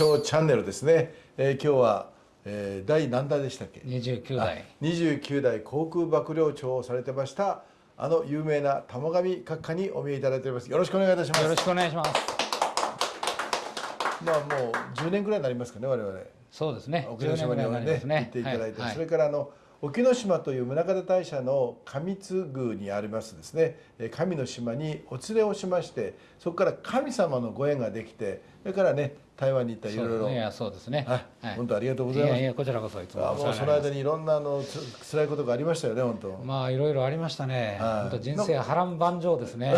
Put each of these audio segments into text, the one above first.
賞チャンネルですね、えー、今日は、えー、第何代でしたっけ？29代。29代航空幕僚長をされてましたあの有名な玉上閣下にお見えいただいております。よろしくお願いいたします。よろしくお願いします。まあもう10年ぐらいになりますかね我々。そうですね。沖ノ島にはねね。行っていただいて、はい、それからあの沖ノ島という宗像大社の上津宮にありますですね。神の島にお連れをしましてそこから神様のご縁ができてそれからね台湾に行ったいろいろいやそうですね、はい、本当ありがとうございます。いやこちらこそいつも。もうその間にいろんなあのつ辛いことがありましたよね本当。まあいろいろありましたね、はい、本当人生波乱万丈ですね。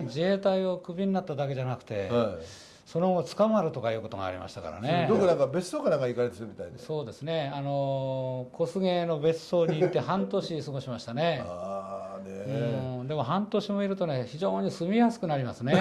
自衛隊をクビになっただけじゃなくて、はい。その後捕まるとかいうことがありましたからね。どこなんか別荘かなんか行かれてるみたいで。そうですね。あの小菅の別荘に行って半年過ごしましたね。ああね、うん、でも半年もいるとね非常に住みやすくなりますね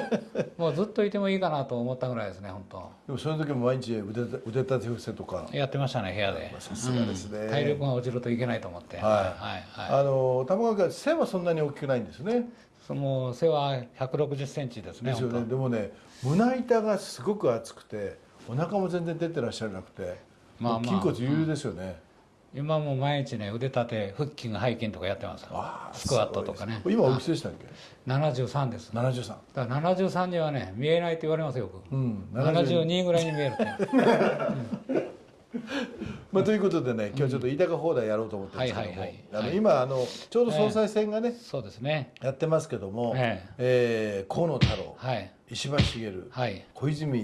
もうずっといてもいいかなと思ったぐらいですね本当。でもその時も毎日腕腕立て伏せとか。やってましたね部屋で。さすがですね、うん、体力が落ちるといけないと思って。はい、はいはい、あの玉川家背はそんなに大きくないんですね。その背は160センチですねですよね。でもね胸板がすごく厚くてお腹も全然出てらっしゃらなくて、まあ、まあ、筋骨隆々ですよね、うん、今も毎日ね腕立て腹筋背筋とかやってます。スクワットとかね。今おい。くつでしたっけ？73です。73だから73にはね見えないって言われますよく、うん、72ぐらいに見えるって、う。ん。まあ、ということでね今日ちょっと飯高放題やろうと思ってるんですけども、あの今あのちょうど総裁選がね、そうですね。やってますけども、ええ。河野太郎、はい、石破茂、はい、小泉、え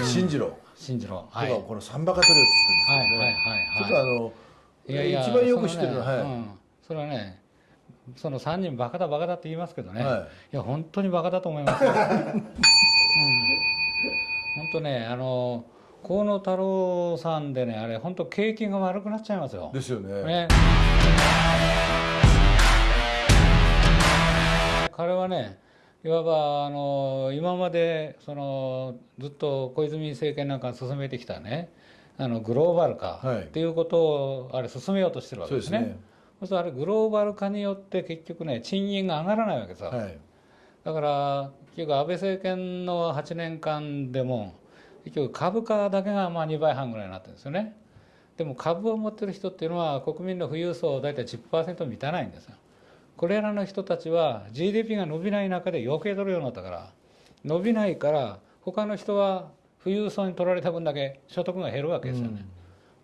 ー、進次郎。進次郎。とかこのサンバカトリオって言ってるんですけど、ね、ちょっとあのいやいや一番よく知ってるの。は、はい。それはねその3人バカだバカだって言いますけどね、はい、いや本当にバカだと思います、うん、本当ねあの河野太郎さんでねあれ本当景気が悪くなっちゃいますよ。ですよね。ね。彼はねいわばあの今までそのずっと小泉政権なんか進めてきたねあのグローバル化っていうことをあれ進めようとしてるわけですね。そうすね。そうするとあれグローバル化によって結局ね賃金が上がらないわけさ、はい、だから結局安倍政権の8年間でも結局株価だけがまあ2倍半ぐらいになってるんですよね。でも株を持ってる人っていうのは国民の富裕層大体10%満たないんですよ。これらの人たちは GDP が伸びない中で余計取るようになったから伸びないから他の人は富裕層に取られた分だけ所得が減るわけですよね、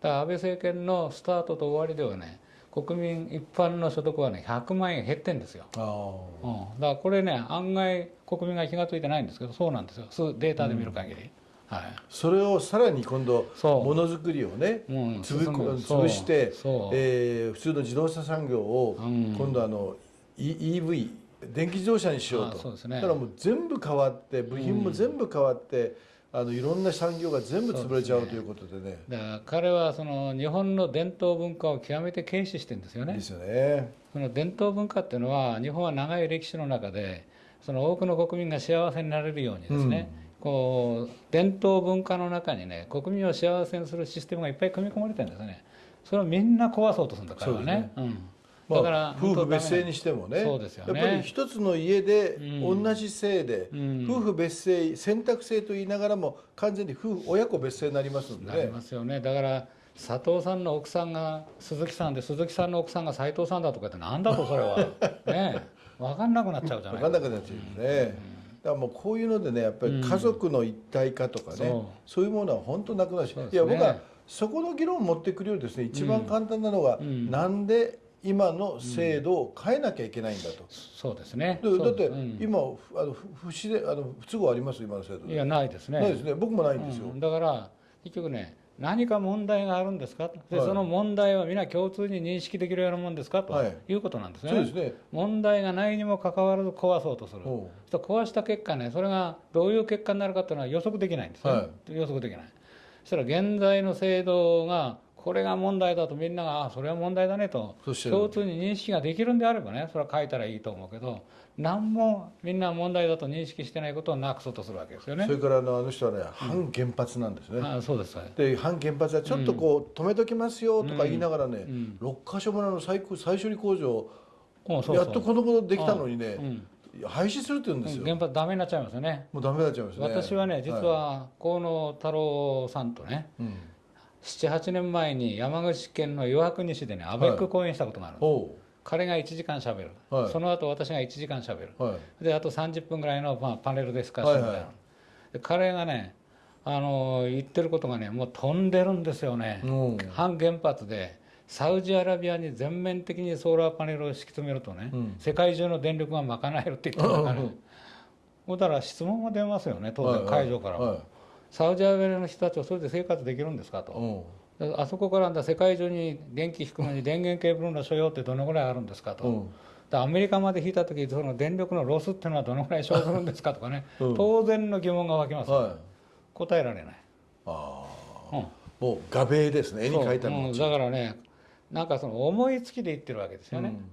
だから安倍政権のスタートと終わりではね国民一般の所得はね100万円減ってんですよ、うん、だからこれね案外国民が気が付いてないんですけどそうなんですよ。データで見る限り、うん。はい、それをさらに今度ものづくりをね、うん、潰して、えー、普通の自動車産業を今度あの、うん、EV 電気自動車にしようと。う、ね、だからもう全部変わって部品も全部変わって、あのいろんな産業が全部潰れちゃうということでね。だから彼はその日本の伝統文化を極めて軽視してるんですよね。ですよね。その伝統文化っていうのは日本は長い歴史の中でその多くの国民が幸せになれるようにですね、うんこう伝統文化の中にね国民を幸せにするシステムがいっぱい組み込まれてるんですねそれをみんな壊そうとするんだからね、ね、うん、だから、夫婦別姓にしてもね。そうですよね。やっぱり一つの家で同じ姓で、うん、夫婦別姓選択制と言いながらも完全に夫婦親子別姓になりますのでね。なりますよね。だから佐藤さんの奥さんが鈴木さんで鈴木さんの奥さんが斎藤さんだとかってなんだとそれは。ね。分かんなくなっちゃうじゃない。分かんなくなっちゃうよね、うん。だからもうこういうのでねやっぱり家族の一体化とかね、う。ん、そういうものは本当なくなるし、ね、いや僕はそこの議論を持ってくるよりですね一番簡単なのが、うん、なんで今の制度を変えなきゃいけないんだと、うん、そうですね。だって今、あの不自然あの不都合あります？今の制度。いやないですね。ないですね。僕もないんですよ、だから結局ね何か問題があるんですか？で、はい、その問題は皆共通に認識できるようなもんですか？とい。うことなんですね。そうですね。問題がないにもかかわらず壊そうとする。そ壊した結果ねそれがどういう結果になるかというのは予測できないんですね、はい、予測できない。そしたら現在の制度がこれが問題だとみんながあそれは問題だねと共通に認識ができるんであればねそれは書いたらいいと思うけど何もみんな問題だと認識してないことをなくそうとするわけですよね。それからあのあの人はね、反原発なんですね、あそうです。で反原発はちょっとこう、止めときますよとか言いながらね、うん、6か所村の最最初に工場やっとこのことできたのにね、廃止するって言うんですよ。原発ダメになっちゃいますよね。もうダメになっちゃいますね。私はね実は河野太郎さんとね、うん、78年前に山口県の岩国市でねアベック講演したことがあるんです、はい、彼が1時間しゃべる、はい、その後私が1時間しゃべる、はい、であと30分ぐらいの、まあ、パネルディスカッションみたいな、はいはい、で彼がねあの言ってることがねもう飛んでるんですよね、うん、反原発でサウジアラビアに全面的にソーラーパネルを敷き詰めるとね、うん、世界中の電力が賄えるって言ってるから、ね、だから質問が出ますよね当然会場からも、はサウジアラビアの人たちはそれで生活できるんですかと、あそこから世界中に電気引くのに電源ケーブルの所要ってどのぐらいあるんですかと。アメリカまで引いた時その電力のロスっていうのはどのぐらい生ずるんですかとかね、当然の疑問が湧きます、はい、答えられない。ああ、うん、もう画柄ですね。絵に描いたの、うん、だからねなんかその思いつきで言ってるわけですよね。うん、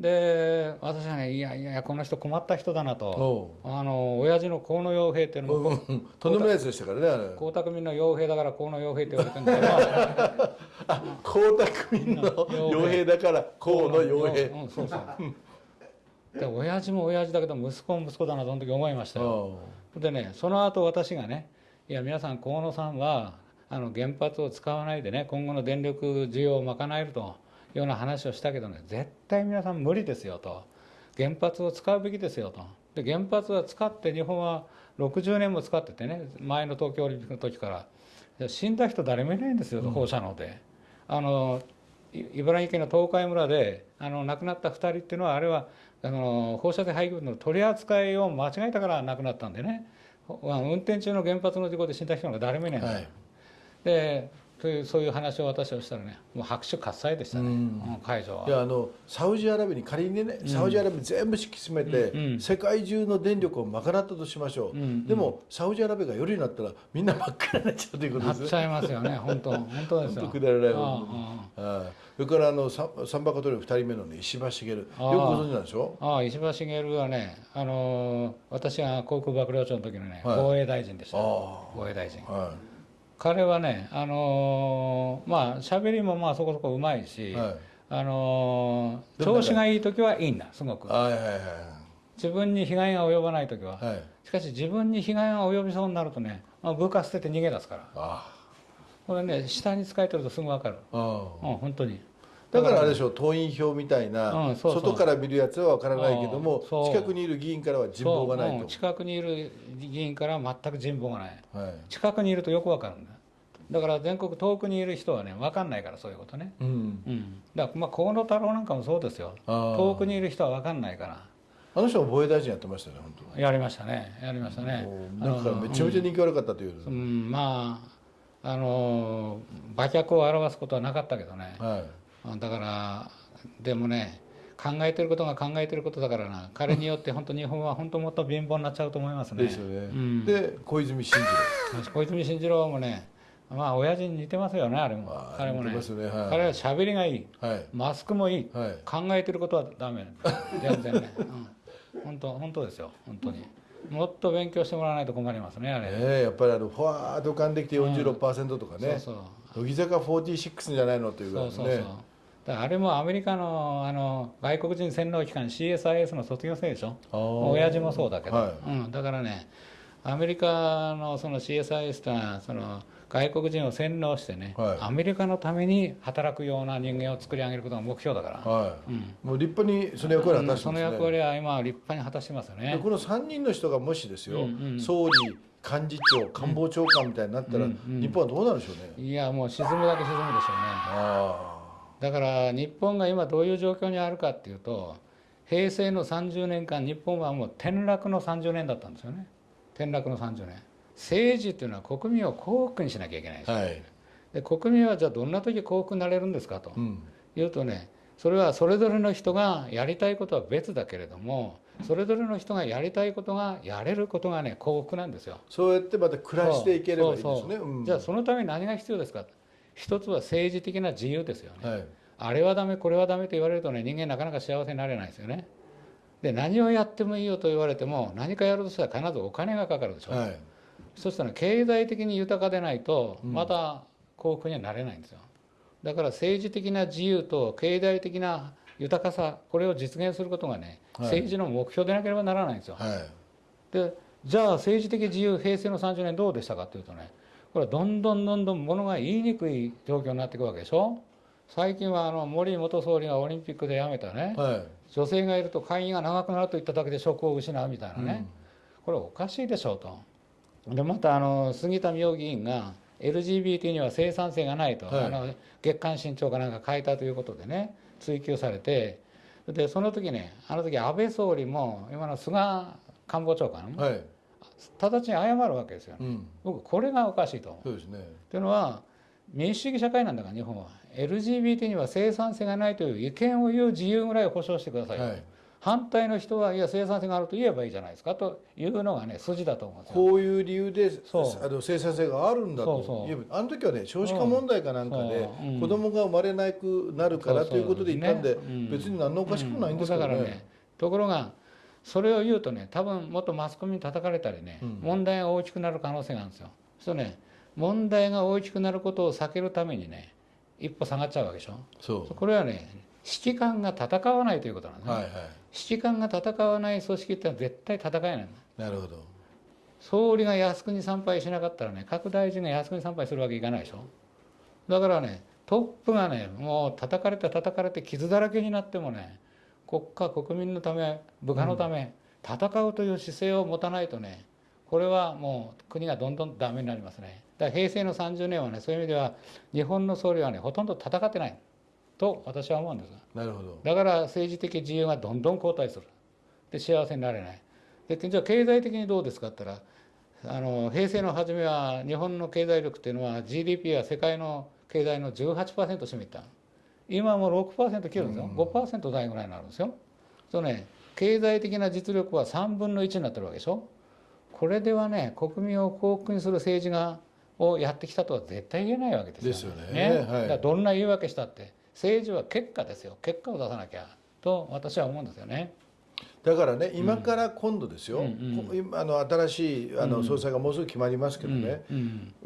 で私はねいやいやこの人困った人だなと。あの親父の河野洋平っていうのも、うん、とんでもないやつでしたからね江沢民の洋平だから河野洋平って言われてるんだけど あ江沢民の洋平だから河野洋平、うん、そうそう。で親父も親父だけど息子も息子だなとその時思いましたよ。でねその後私がねいや皆さん河野さんはあの原発を使わないでね今後の電力需要を賄えるとような話をしたけどね絶対皆さん無理ですよと。原発を使うべきですよと。で原発は使って日本は60年も使っててね前の東京オリンピックの時から。死んだ人誰もいないんですよ、放射能で。あの茨城県の東海村であの亡くなった2人っていうのはあれはあの放射性廃棄物の取り扱いを間違えたから亡くなったんでね。運転中の原発の事故で死んだ人が誰もいないんですよ。はい。でそういう話を私はしたらねもう拍手喝采でしたね、うん、会場は。いやあのサウジアラビアに仮にね、サウジアラビア全部敷き詰めて、うん、世界中の電力を賄ったとしましょう、うん、でもサウジアラビアが夜になったらみんな真っ暗になっちゃうということです。ねなっちゃいますよね本当。本当ですよ。くだらないそれからあのサンバカトリー2人目のね石破茂。よくご存知なんでしょ？ああ石破茂はねあの私が航空幕僚長の時のね、はい、防衛大臣でした。防衛大臣、はい彼はねあのー、まあ喋りもまあそこそこうまいし、はい、あのー、調子がいい時はいいんだすごく、はいはいはい、自分に被害が及ばない時は、はい、しかし自分に被害が及びそうになるとね、まあ、部下捨てて逃げ出すから。これね下に使えてるとすぐ分かる。うん本当にだからあれでしょう党員票みたいな、外から見るやつは分からないけども近くにいる議員からは人望がないと、うん、近くにいる議員からは全く人望がない、はい、近くにいるとよく分かるんだ。だから全国遠くにいる人はね分かんないからそういうことね、うん。うん、だからまあ河野太郎なんかもそうですよ。遠くにいる人は分かんないから。あの人は防衛大臣やってましたね本当。やりましたね。やりましたね。なんかめちゃめちゃ人気悪かったという、うん、うん、まああの馬脚を表すことはなかったけどね、はい、だからでもね考えてることが考えてることだからな。彼によって本当日本は本当もっと貧乏になっちゃうと思いますね。ですよね。うん、で小泉進次郎。小泉進次郎もねまあ親父に似てますよねあれも。彼もね、ね。はい、彼は喋りがいい、はい、マスクもいい、はい、考えてることはダメ。全然ね、うん、本当本当ですよ。本当に。もっと勉強してもらわないと困りますねあれ。ねやっぱりあのふわーっと浮かんできて46%とかね、うん、そうそう。乃木坂46じゃないのっていうぐらいね。そうそうそうあれもアメリカのあの外国人洗脳機関 CSIS の卒業生でしょ？親父もそうだけど、はい、うん、だからねアメリカのその CSIS というのはその外国人を洗脳してね、はい、アメリカのために働くような人間を作り上げることが目標だから、はい。うん、もう立派にその役割を果たしてます、ね、その役割は今立派に果たしてますよね。この3人の人がもしですよ、うんうん、総理幹事長官房長官みたいになったら、うんうん、日本はどうなるでしょうねいやもう沈むだけ沈むでしょうねだから日本が今どういう状況にあるかっていうと平成の30年間日本はもう転落の30年だったんですよね。転落の30年。政治っていうのは国民を幸福にしなきゃいけないです、はい、で国民はじゃあどんな時幸福になれるんですかと、うん、いうとねそれはそれぞれの人がやりたいことは別だけれどもそれぞれの人がやりたいことがやれることがね幸福なんですよ。そうやってまた暮らしていければいいですね、うん、じゃあそのために何が必要ですか一つは政治的な自由ですよね、はい、あれはダメこれはダメと言われるとね人間なかなか幸せになれないですよね。で何をやってもいいよと言われても何かやるとしたら必ずお金がかかるでしょ、はい、そしたら経済的に豊かでないとまた幸福にはなれないんですよ。だから政治的な自由と経済的な豊かさこれを実現することがね、はい、政治の目標でなければならないんですよ。はい、でじゃあ政治的自由平成の30年どうでしたかというとねこれはどんどんどんどんものが言いにくい状況になっていくわけでしょ？最近はあの森元総理がオリンピックで辞めたね、はい、女性がいると会議が長くなるといっただけで職を失うみたいなね、うん、これおかしいでしょうと。でまたあの杉田水脈議員が LGBT には生産性がないと、はい、あの月刊新潮かなんか書いたということでね追及されて。でその時ねあの時安倍総理も今の菅官房長官も、はい、直ちに謝るわけですよ、ね、うん、僕これがおかしいと。そうですね、というのは民主主義社会なんだから日本は。LGBT には生産性がないという意見を言う自由ぐらいを保障してください、はい、反対の人はいや生産性があると言えばいいじゃないですかというのがね筋だと思うんですよ。こういう理由であの生産性があるんだと言えばあの時はね少子化問題かなんかで子供が生まれなくなるからということで言ったんで別に何のおかしくもないんですけどね。だからねところがそれを言うとね多分もっとマスコミに叩かれたりね、問題が大きくなる可能性があるんですよ。そうね問題が大きくなることを避けるためにね一歩下がっちゃうわけでしょ。そう。これはね指揮官が戦わないということなんですね、はいはい、指揮官が戦わない組織ってのは絶対戦えないなるほど。総理が靖国参拝しなかったらね各大臣が靖国参拝するわけいかないでしょ。だからねトップがねもう叩かれて叩かれて傷だらけになってもね国家国民のため部下のため、うん、戦うという姿勢を持たないとねこれはもう国がどんどんダメになりますね。だから平成の30年はねそういう意味では日本の総理はねほとんど戦ってないと私は思うんです。なるほど。だから政治的自由がどんどん後退する。で幸せになれない。でじゃあ経済的にどうですかって言ったらあの平成の初めは日本の経済力っていうのは GDP は世界の経済の18%占めた今も6%切るんですよ、うん、5%台ぐらいになるんですよ。そうね経済的な実力は3分の1になってるわけでしょ。これではね国民を幸福にする政治がをやってきたとは絶対言えないわけですよ。ですよね。ね。はい、だどんな言い訳したって政治は結果ですよ。結果を出さなきゃと私は思うんですよね。だからね今から今度ですよ、うんうん、あの新しいあの総裁がもうすぐ決まりますけどね、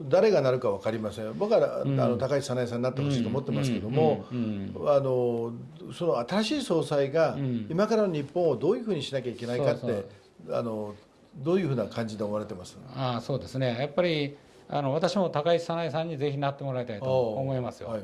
誰がなるか分かりません僕は、うん、あの高市早苗さんになってほしいと思ってますけども、あのその新しい総裁が今からの日本をどういうふうにしなきゃいけないかってあのどういうふうな感じで思われてます？あそうですね。やっぱりあの私も高市早苗さんにぜひなってもらいたいと思いますよ。はい、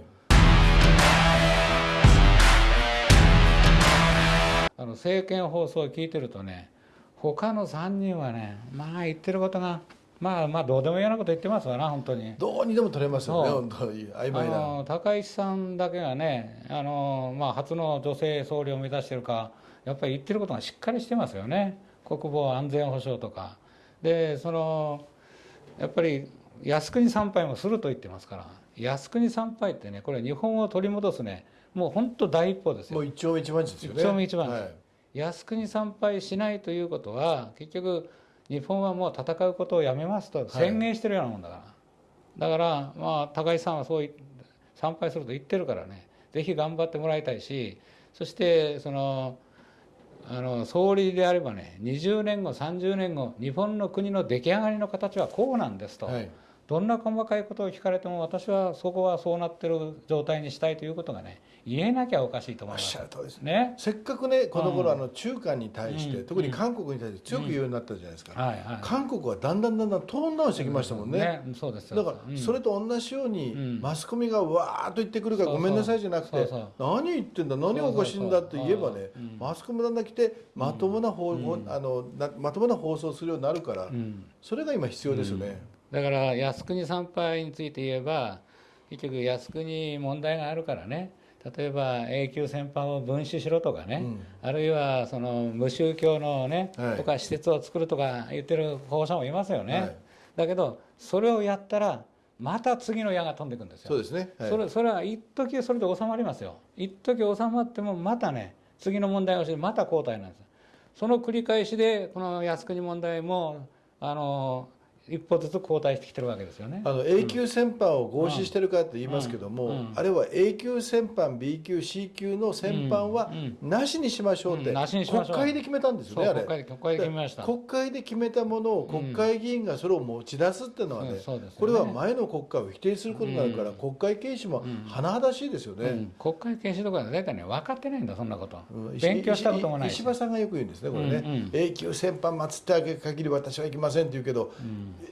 あの政見放送を聞いてるとね他の3人はねまあ言ってることがまあまあどうでもいいようなこと言ってますわな本当に。どうにでも取れますよね本当に曖昧な。高市さんだけがねあの、まあ、初の女性総理を目指してるかやっぱり言ってることがしっかりしてますよね。国防安全保障とか。でそのやっぱり靖国参拝もすると言ってますから。靖国参拝ってねこれ日本を取り戻すねもう本当第一歩ですよ。もう一丁目一番地ですよね。一丁目一番地、はい、靖国参拝しないということは結局日本はもう戦うことをやめますと宣言してるようなもんだから、はい、だからまあ高市さんはそう参拝すると言ってるからね。ぜひ頑張ってもらいたいしそしてそのあの総理であればね20年後30年後日本の国の出来上がりの形はこうなんですと。はいどんな細かいことを聞かれても私はそこはそうなってる状態にしたいということがね言えなきゃおかしいと思います。です。ね。せっかくねこの頃、あの中華に対して、うん、特に韓国に対して強く言うようになったじゃないですか。はいはい、韓国はだんだんだんだんトーンダウンしてきましたもんね。ね。そうですだからそれと同じように、マスコミがわーっと言ってくるからごめんなさいじゃなくて何言ってんだ何がおかしいんだって言えばねマスコミだんだん来てまともな放、あのまともな放送するようになるから、それが今必要ですよね。だから靖国参拝について言えば結局靖国問題があるからね。例えば永久戦犯を分子しろとかね、うん、あるいはその無宗教のね、はい、とか施設を作るとか言ってる保護者もいますよね、はい、だけどそれをやったらまた次の矢が飛んでいくんですよ。そうですね、はい、それそれは一時それで収まりますよ。一時収まってもまたね次の問題をしてまた交代なんです。その繰り返しでこの靖国問題もあの一歩ずつ後退してきてるわけですよね。あの A 級戦犯を合祀してるかって言いますけども、うん。うん、あれは A 級戦犯 B 級 C 級の戦犯はなしにしましょうって、国会で決めたんですよねあれ。国会で決めました。国会で決めたものを国会議員がそれを持ち出すっていうのはね,、これは前の国会を否定することになるから、国会軽視も甚だしいですよね、国会軽視とか大体ね分かってないんだそんなこと、勉強したこともない石破さんがよく言うんですねこれね、永久戦犯祀ってあげる限り私は行きませんって言うけど、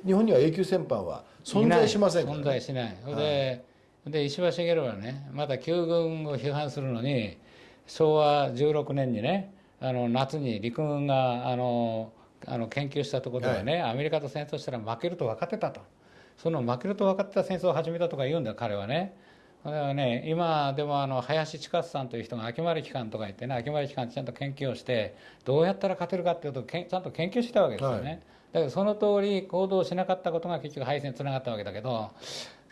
日本には永久戦犯は存在しませんから、ね、存在しない、はい、でで石破茂はねまた旧軍を批判するのに昭和16年にねあの夏に陸軍があのあの研究したところではね、はい、アメリカと戦争したら負けると分かってたと。その負けると分かってた戦争を始めたとか言うんだよ彼はね。だからね、今でもあの林千勝さんという人が秋丸機関とか言ってね秋丸機関ちゃんと研究をしてどうやったら勝てるかっていうとちゃんと研究したわけですよね。はいだけどその通り行動しなかったことが結局敗戦につながったわけだけど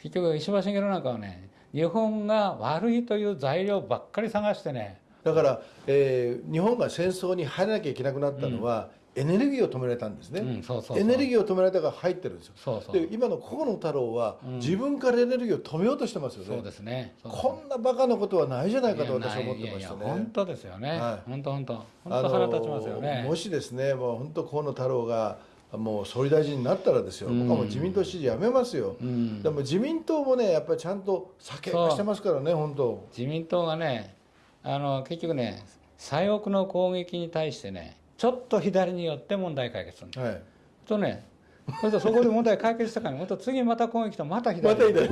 結局石破茂なんかはね日本が悪いという材料ばっかり探してねだから、えー、日本が戦争に入らなきゃいけなくなったのは、うん、エネルギーを止められたんですね、うん、そうそうエネルギーを止められたから入ってるんですよ。そうそうで今の河野太郎は、うん、自分からエネルギーを止めようとしてますよね。そうですね。こんなバカなことはないじゃないかと私は思ってましたね。本当ですよね、はい、本当本当。本当腹立ちますよね。もしですねもう本当河野太郎がもう総理大臣になったらですよ、僕はもう自民党支持やめますよ、うん、でも自民党もね、やっぱりちゃんと酒化してますからね、本当。自民党がね、あの結局ね、左翼の攻撃に対してね、ちょっと左によって問題解決するんです。はい、とね、そそこで問題解決したから、次また攻撃とまた左また左。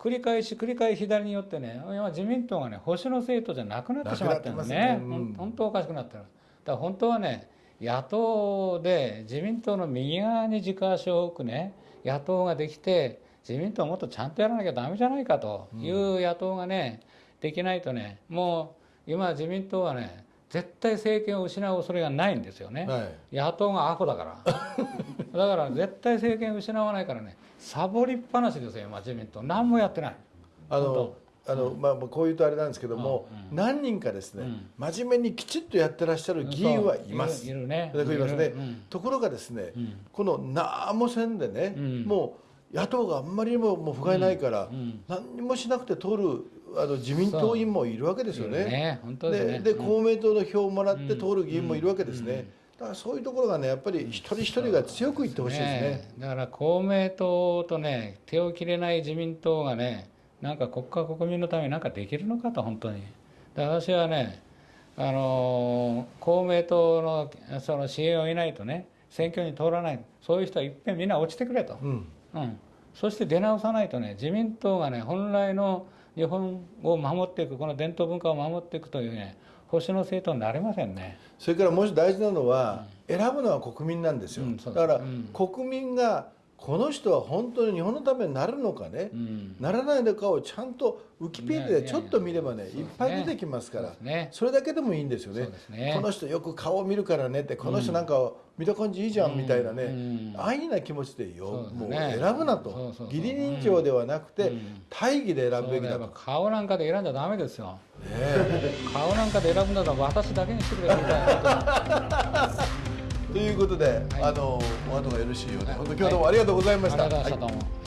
繰り返し繰り返し左によってね、今自民党がね、保守の政党じゃなくなってしまってるんですね、ねうん、本当おかしくなってる。だから本当はね、野党で自民党の右側に軸足を置くね野党ができて自民党もっとちゃんとやらなきゃだめじゃないかという野党がねできないとねもう今自民党はね絶対政権を失う恐れがないんですよね、はい、野党がアホだから。だから絶対政権を失わないからねサボりっぱなしですよ今自民党。何もやってない。あのあの、まあ、こういうとあれなんですけども、何人かですね、真面目にきちっとやってらっしゃる議員はいます。いるね。ところがですね、この何もせんでね、もう野党があんまりにももう不甲斐ないから、何にもしなくて通るあの自民党員もいるわけですよね。でで公明党の票をもらって通る議員もいるわけですね。だからそういうところがねやっぱり一人一人が強く言ってほしいですね、ね、だから公明党とね手を切れない自民党がねなんか国家国民のために何かできるのかと本当に。私はねあの公明党のその支援を得ないとね選挙に通らない。そういう人はいっぺんみんな落ちてくれと、うん、うん、そして出直さないとね自民党がね本来の日本を守っていくこの伝統文化を守っていくというね保守の政党になれませんね。それからもし大事なのは、うん、選ぶのは国民なんですよ、うん、だから、国民がこの人は本当に日本のためになるのかね、うん、ならないのかをちゃんとウィキペディアでちょっと見ればねいっぱい出てきますから。そ、ね,、れだけでもいいんですよね、ね、この人よく顔を見るからねってこの人なんか見た感じいいじゃんみたいなね、うん、安易な気持ちでよ、ね、もう選ぶなと。義理人情ではなくて、大義で選ぶべきだと。顔なんかで選んじゃダメですよ、ね、顔なんかで選ぶんだったら私だけにしてくれみたいなということで、はい、あのお後がよろしいようで、本当今日どうもありがとうございました。はい